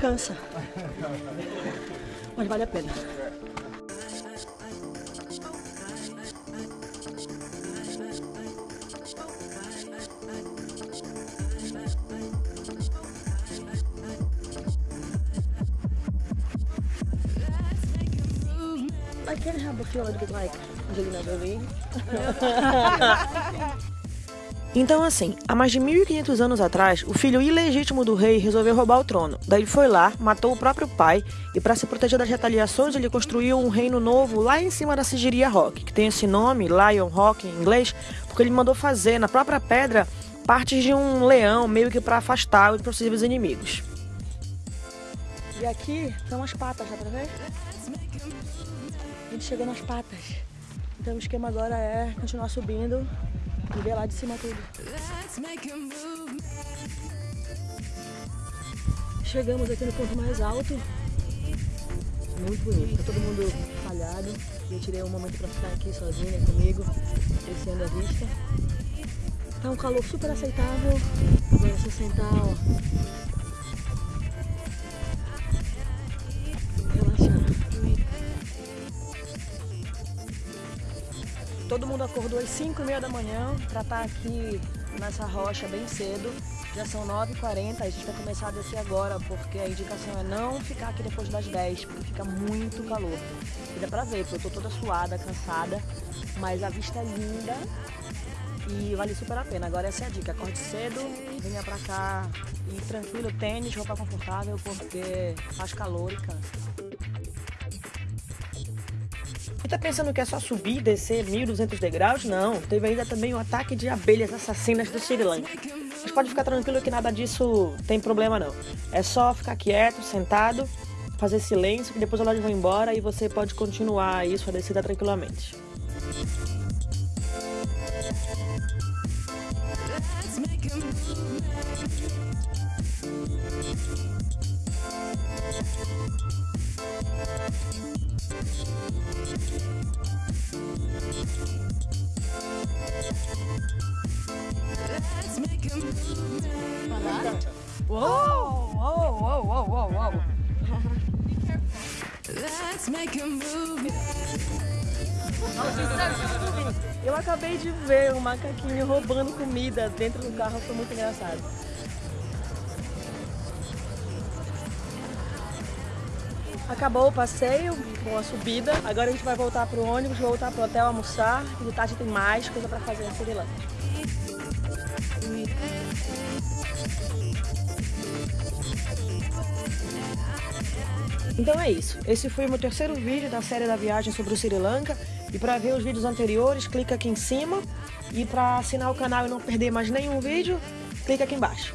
Cansa. Mas vale a pena. I can have a feel a bit like Angelina Jolie. Então assim, há mais de 1500 anos atrás, o filho ilegítimo do rei resolveu roubar o trono. Daí foi lá, matou o próprio pai e para se proteger das retaliações ele construiu um reino novo lá em cima da Sigiria Rock, que tem esse nome, Lion Rock em inglês, porque ele mandou fazer na própria pedra partes de um leão, meio que para afastar os possíveis inimigos. E aqui são as patas, dá pra ver? A gente chegou nas patas. Então o esquema agora é continuar subindo e ver lá de cima tudo. Chegamos aqui no ponto mais alto. Muito bonito, tá todo mundo falhado. E eu tirei um momento pra ficar aqui sozinha comigo, apreciando a vista. Tá um calor super aceitável. Agora só sentar, Todo mundo acordou às 5 e meia da manhã para estar aqui nessa rocha bem cedo. Já são 9h40, a gente vai começar a descer agora, porque a indicação é não ficar aqui depois das 10, porque fica muito calor. E dá pra ver, porque eu tô toda suada, cansada, mas a vista é linda e vale super a pena. Agora essa é a dica, acorde cedo, venha pra cá e tranquilo, tênis, roupa confortável, porque faz calor e cansa. Tá pensando que é só subir e descer 1.200 degraus? Não, teve ainda também o ataque de abelhas assassinas do Sri Lanka. Mas pode ficar tranquilo que nada disso tem problema não. É só ficar quieto, sentado, fazer silêncio, que depois elas vão embora e você pode continuar isso a descida tranquilamente. Uou, uou, uou, uou, uou, uou. Let's make a move. Eu acabei de ver um macaquinho roubando comida dentro do carro, foi muito engraçado. Acabou o passeio com a subida, agora a gente vai voltar pro ônibus, voltar pro hotel almoçar, e de tarde tem mais coisa pra fazer em Sri Lanka. Então é isso. Esse foi o meu terceiro vídeo da série da viagem sobre o Sri Lanka. E para ver os vídeos anteriores, clica aqui em cima. E para assinar o canal e não perder mais nenhum vídeo, clica aqui embaixo.